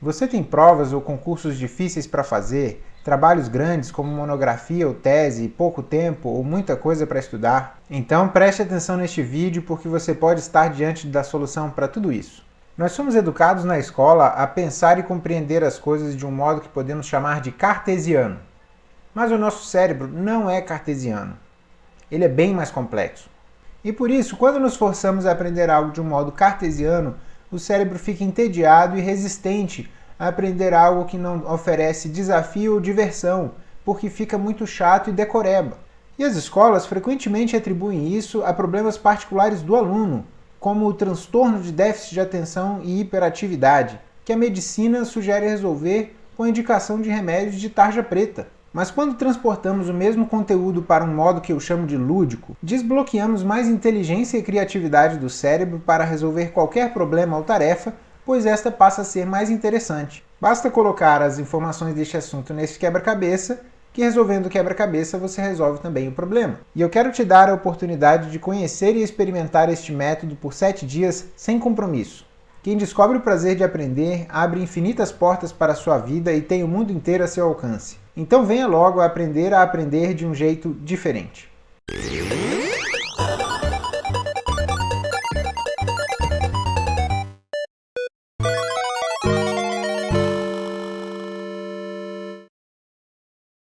Você tem provas ou concursos difíceis para fazer, trabalhos grandes como monografia ou tese, pouco tempo ou muita coisa para estudar? Então preste atenção neste vídeo porque você pode estar diante da solução para tudo isso. Nós somos educados na escola a pensar e compreender as coisas de um modo que podemos chamar de cartesiano. Mas o nosso cérebro não é cartesiano. Ele é bem mais complexo. E por isso, quando nos forçamos a aprender algo de um modo cartesiano, o cérebro fica entediado e resistente a aprender algo que não oferece desafio ou diversão, porque fica muito chato e decoreba. E as escolas frequentemente atribuem isso a problemas particulares do aluno, como o transtorno de déficit de atenção e hiperatividade, que a medicina sugere resolver com a indicação de remédios de tarja preta. Mas quando transportamos o mesmo conteúdo para um modo que eu chamo de lúdico, desbloqueamos mais inteligência e criatividade do cérebro para resolver qualquer problema ou tarefa, pois esta passa a ser mais interessante. Basta colocar as informações deste assunto nesse quebra-cabeça, que resolvendo o quebra-cabeça você resolve também o problema. E eu quero te dar a oportunidade de conhecer e experimentar este método por 7 dias sem compromisso. Quem descobre o prazer de aprender abre infinitas portas para a sua vida e tem o mundo inteiro a seu alcance. Então venha logo aprender a aprender de um jeito diferente.